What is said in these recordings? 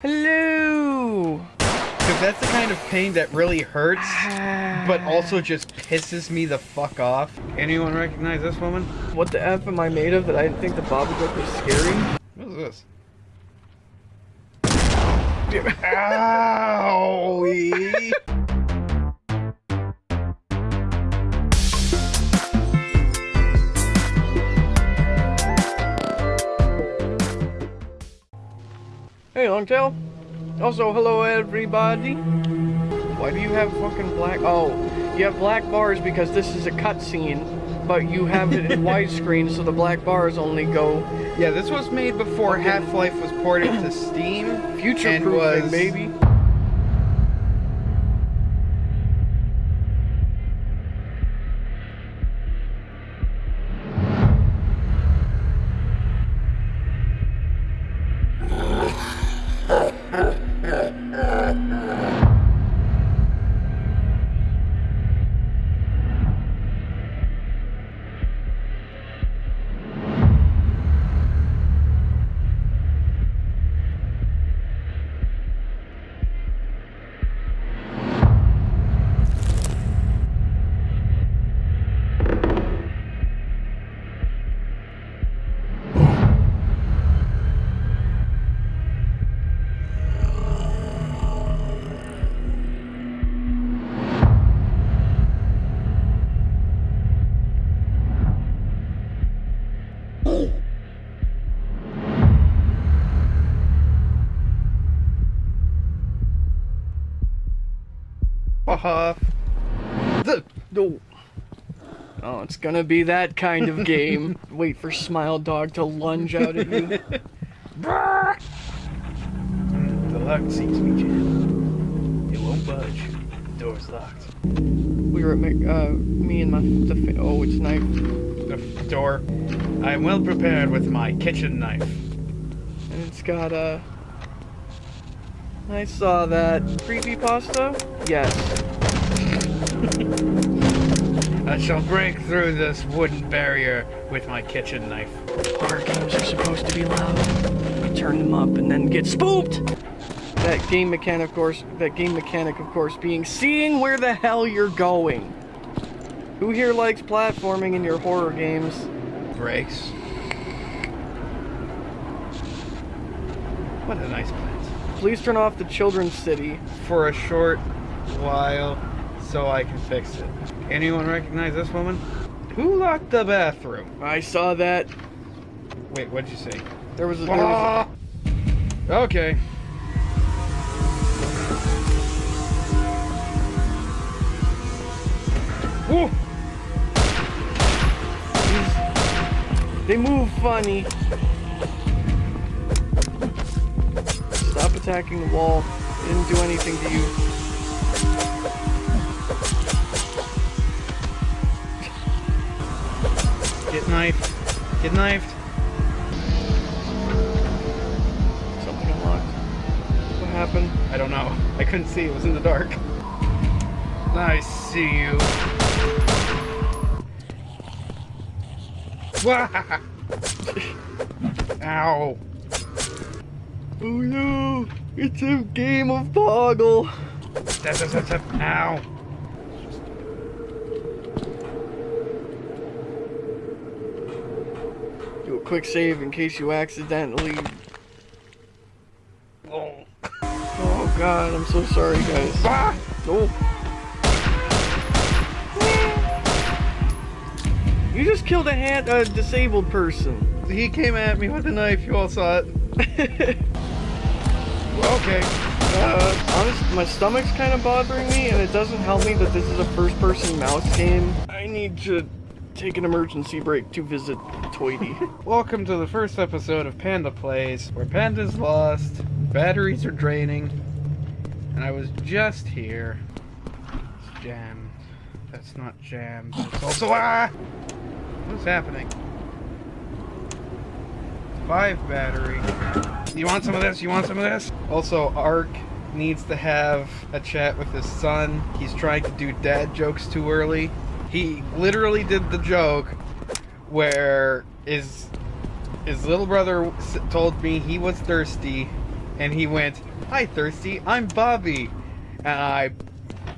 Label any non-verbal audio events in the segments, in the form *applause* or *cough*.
Hello! Because that's the kind of pain that really hurts, but *sighs* also just pisses me the fuck off. Anyone recognize this woman? What the F am I made of that I didn't think the Babadook was scary? What is this? *laughs* Owie! Hey, Longtail. Also, hello everybody. Why do you have fucking black? Oh, you have black bars because this is a cutscene, but you have it in *laughs* widescreen, so the black bars only go Yeah, this was made before Half-Life was ported to Steam. future-proofing, was- baby. Off. The No. Oh, it's gonna be that kind of game. *laughs* Wait for Smile Dog to lunge out at you. *laughs* the lock seats me jam. It won't budge. The Door's locked. We were at Mc- uh, me and my the fa- oh, it's knife. The f- door. I am well prepared with my kitchen knife. And it's got a. I saw that creepy pasta. Yes. I shall break through this wooden barrier with my kitchen knife. Horror games are supposed to be loud. You turn them up and then get spooked. That game mechanic, of course. That game mechanic, of course, being seeing where the hell you're going. Who here likes platforming in your horror games? Breaks. What a nice plant. Please turn off the children's city. For a short while, so I can fix it. Anyone recognize this woman? Who locked the bathroom? I saw that. Wait, what'd you say? There was a. There was Ah! Okay. Woo! they move funny. Stop attacking the wall. Didn't do anything to you. Get knifed. Get knifed. Something unlocked. What happened? I don't know. I couldn't see. It was in the dark. I see you. Wah! *laughs* Ow. Oh no! It's a game of step. Ow. Do a quick save in case you accidentally. Oh. Oh god, I'm so sorry, guys. Ah! You just killed a hand, a disabled person. He came at me with a knife. You all saw it. *laughs* Okay. Uh, honest, my stomach's kind of bothering me, and it doesn't help me that this is a first-person mouse game. I need to take an emergency break to visit Toity. *laughs* Welcome to the first episode of Panda Plays, where Panda's lost, batteries are draining, and I was just here. It's jammed. That's not jammed. It's also ah. What's happening? Five battery. You want some of this? You want some of this? Also, Ark needs to have a chat with his son. He's trying to do dad jokes too early. He literally did the joke where his his little brother told me he was thirsty and he went, "Hi, thirsty. I'm Bobby," and I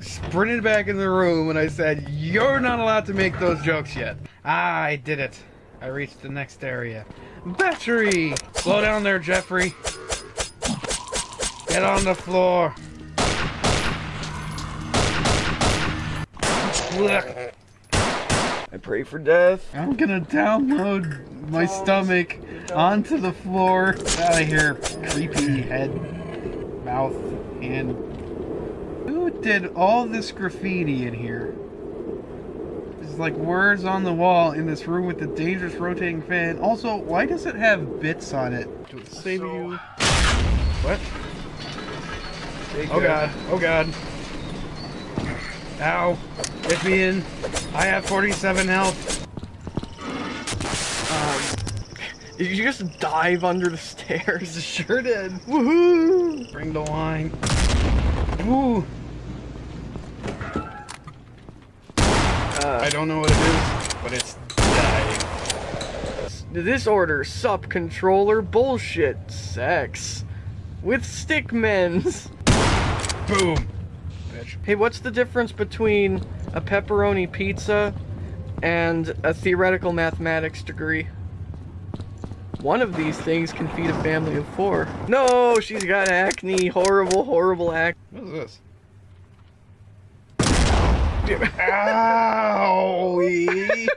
sprinted back in the room and I said, "You're not allowed to make those jokes yet." I did it. I reached the next area. Battery! Slow down there, Jeffrey. Get on the floor. I pray for death. I'm gonna download my stomach onto the floor. Out of here, creepy head, mouth, hand. Who did all this graffiti in here? There's like words on the wall in this room with the dangerous rotating fan. Also, why does it have bits on it? To save So- you. What? Oh god. Oh god. Ow. Get me in. I have 47 health. Um, did *laughs* you just dive under the stairs? *laughs* Sure did. Woohoo! Bring the wine. Ooh. Uh, I don't know what it is, but it's dying. This order, sup controller bullshit sex with stickmens. Boom. Hey, what's the difference between a pepperoni pizza and a theoretical mathematics degree? One of these things can feed a family of four. No, she's got acne. Horrible, horrible acne. What is this? *laughs* Owie! *laughs*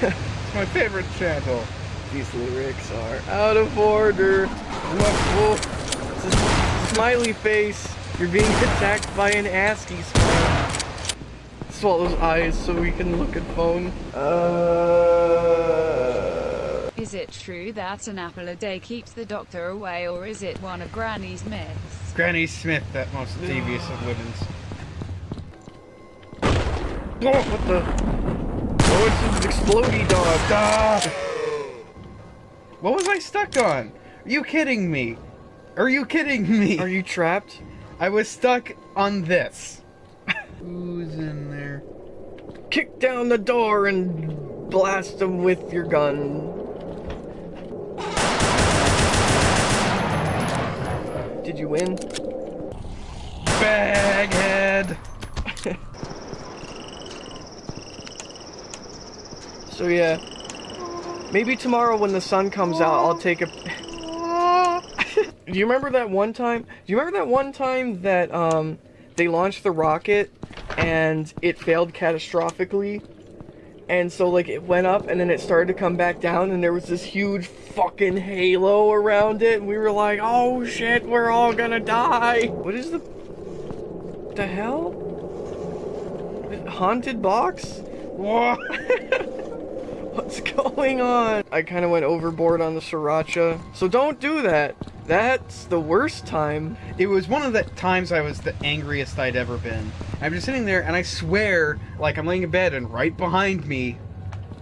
it's my favorite channel. These lyrics are out of order. Whoa, oh, whoa. It's a smiley face. You're being attacked by an ASCII smile. Swallows eyes so we can look at phone. Uh... Is it true that an apple a day keeps the doctor away, or is it one of Granny's myths? Granny Smith, that most devious of women's. Oh, what the? Oh, it's an explodey dog. Stop! What was I stuck on? Are you kidding me? Are you kidding me? Are you trapped? I was stuck on this. Who's in there? Kick down the door and blast them with your gun. Did you win? Baghead! *laughs* So yeah, maybe tomorrow when the sun comes out, I'll take a. Do you remember that one time? Do you remember that one time that um they launched the rocket and it failed catastrophically? And so like it went up and then it started to come back down and there was this huge fucking halo around it and we were like, "Oh shit, we're all gonna die." What is the the hell? Haunted box? What? *laughs* *laughs* What's going on? I kind of went overboard on the sriracha. So don't do that. That's the worst time. It was one of the times I was the angriest I'd ever been. I'm just sitting there and I swear, like I'm laying in bed and right behind me,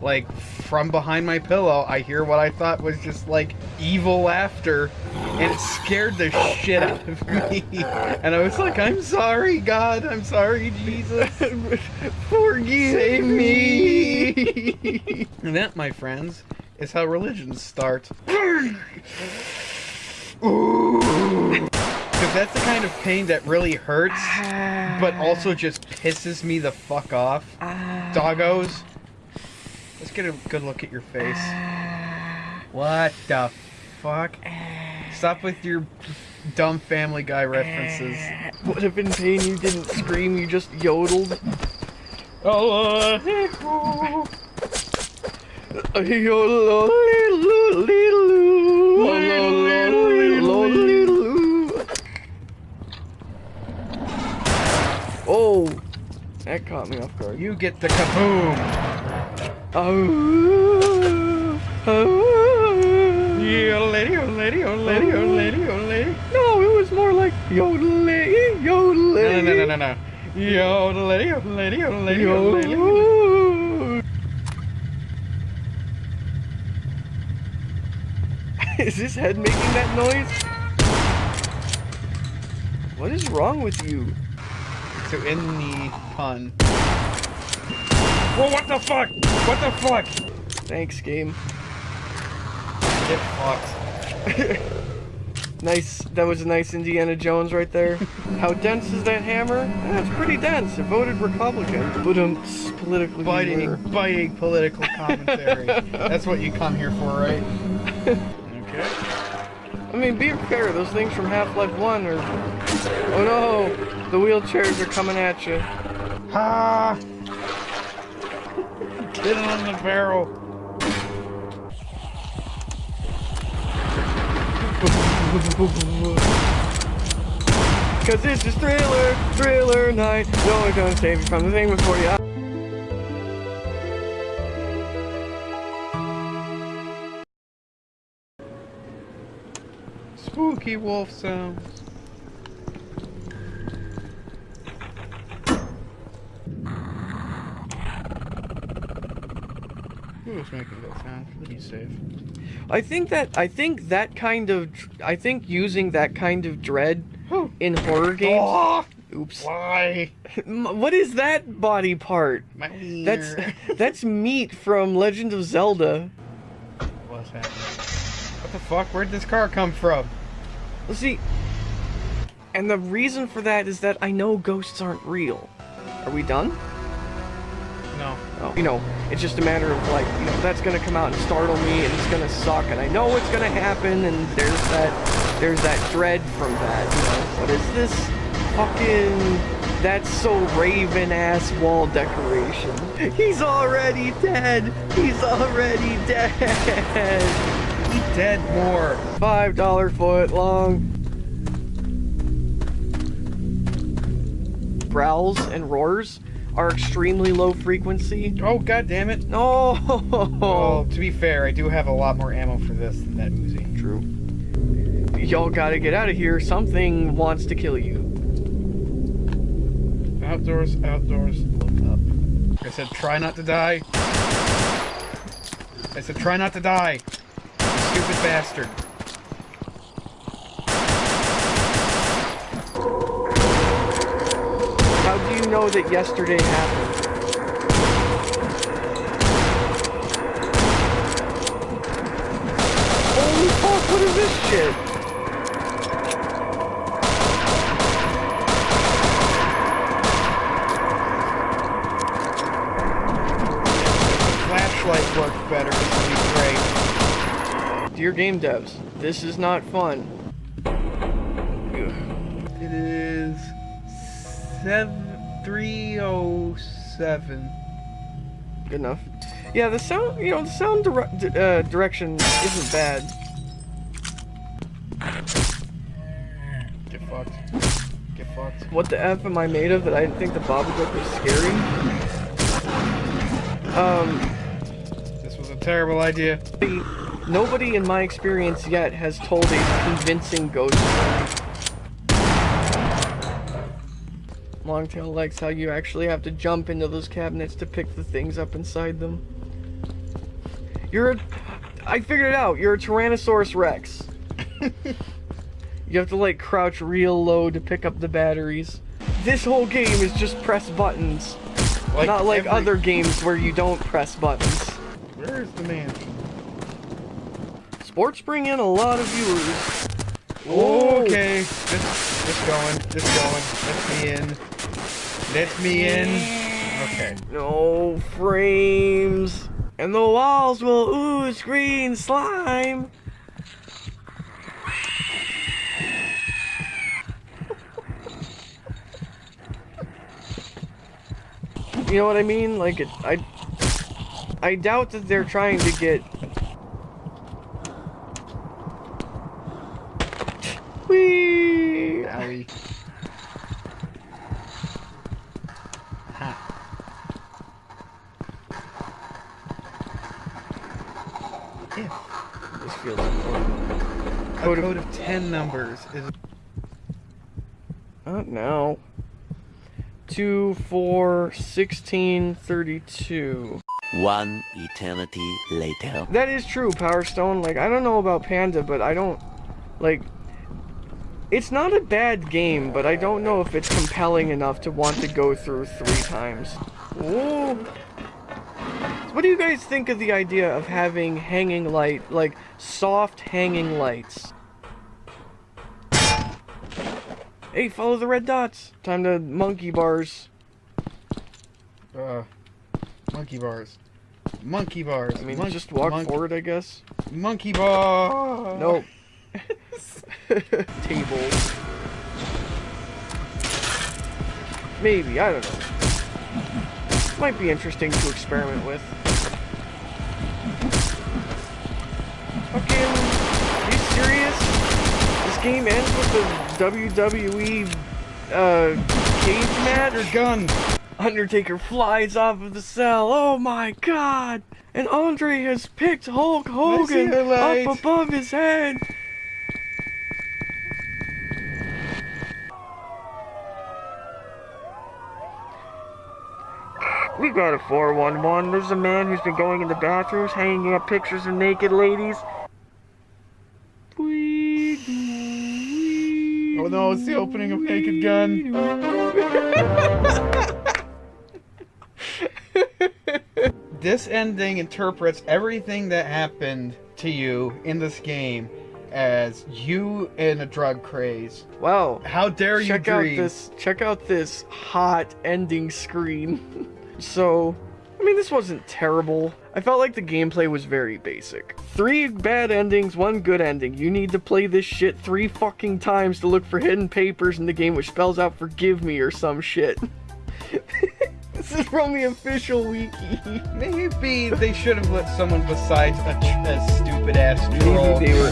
like from behind my pillow, I hear what I thought was just like evil laughter and it scared the shit out of me. *laughs* And I was like, I'm sorry, God, I'm sorry, Jesus. *laughs* Forgive Save me. me! *laughs* and that, my friends, is how religions start. *sighs* Because that's the kind of pain that really hurts, but also just pisses me the fuck off. *sighs* Doggos. Let's get a good look at your face. *sighs* What the fuck? Stop with your dumb Family Guy references. What if in pain you didn't scream, you just yodeled? Oh, *laughs* Oh, that caught me off guard. you get the kaboom. Oh, oh. Yeah, lady, oh lady, oh lady, oh lady, oh lady. No, it was more like yodeling, yodeling. No, no, no, no, no. Yo, lady, oh lady, oh lady, oh lady. *laughs* Is his head making that noise? What is wrong with you? So in the pun. Whoa, what the fuck? What the fuck? Thanks, game. Get fucked. *laughs* Nice. That was a nice Indiana Jones right there. How dense is that hammer? Eh, it's pretty dense. It voted Republican. But um, politically. Biting, biting political commentary. *laughs* That's what you come here for, right? okay. I mean, be fair. Those things from Half-Life One are. Oh no! The wheelchairs are coming at you. Ha! Get it on the barrel. *laughs* Cause this is thriller, thriller night. No one's gonna save you from the thing before you. Spooky wolf sounds. Was making sound? He's safe. I think that I think that kind of I think using that kind of dread in horror games. Oh, Oops. why? *laughs* What is that body part? My That's *laughs* that's meat from Legend of Zelda. What's happening? What the fuck? Where'd this car come from? Well, see, and the reason for that is that I know ghosts aren't real. Are we done? No. You know, it's just a matter of like, you know, that's gonna come out and startle me, and it's gonna suck, and I know what's gonna happen, and there's that, there's that dread from that. You know, what is this? Fucking, that's so Raven ass wall decoration. *laughs* He's already dead. He's already dead. Eat dead more. Five dollar foot long. Growls and roars are extremely low frequency. Oh god damn it. No. Well, *laughs* to be fair, I do have a lot more ammo for this than that Uzi. True. Y'all gotta get out of here. Something wants to kill you. Outdoors, outdoors, look up. I said try not to die. I said try not to die. You stupid bastard. How do you know that yesterday happened? Holy fuck, what is this shit? Flashlight worked better. This would be great. Dear game devs, this is not fun. It is seven three oh seven. Good enough. Yeah, the sound, you know, the sound dire di- uh, direction isn't bad. Get fucked. Get fucked. What the F am I made of that I didn't think the Babadook was scary? Um, This was a terrible idea. nobody in my experience yet has told a convincing ghost story. Longtail likes how you actually have to jump into those cabinets to pick the things up inside them. You're a... I figured it out. You're a Tyrannosaurus Rex. you have to like crouch real low to pick up the batteries. This whole game is just press buttons. Like Not like every- other games where you don't press buttons. Where's the man? Sports bring in a lot of viewers. Okay, just, just going, just going. Let's be in. Let me in. Okay. No frames. And the walls will ooze green slime. You know what I mean? Like, it, I, I doubt that they're trying to get. Whee! Owie. If This feels important. a Code code of- of 10 numbers is Not now. 2, 4, 16, 32. One eternity later. That is true, Power Stone. Like, I don't know about Panda, but I don't. Like. It's not a bad game, but I don't know if it's compelling enough to want to go through three times. Ooh. What do you guys think of the idea of having hanging light, like soft hanging lights? Hey, follow the red dots. Time to monkey bars. Uh, monkey bars. Monkey bars. I mean, Mon- just walk mon- forward, I guess. Monkey bar. Nope. *laughs* Tables. Maybe, I don't know. Might be interesting to experiment with. Fucking, are you serious? This game ends with the WWE uh, cage match? Your gun. Undertaker flies off of the cell. Oh my god! And Andre has picked Hulk Hogan up above his head. We got a 411. There's a man who's been going in the bathrooms, hanging up pictures of naked ladies. Oh no, it's the opening of Naked Gun. *laughs* this ending interprets everything that happened to you in this game as you in a drug craze. Wow. How dare you check out dream? this check out this hot ending screen *laughs* so i mean this wasn't terrible. I felt like the gameplay was very basic. Three bad endings one good ending. You need to play this shit three fucking times to look for hidden papers in the game which spells out forgive me or some shit. *laughs* This is from the official wiki. Maybe they should have let someone besides a, a stupid ass troll. maybe they were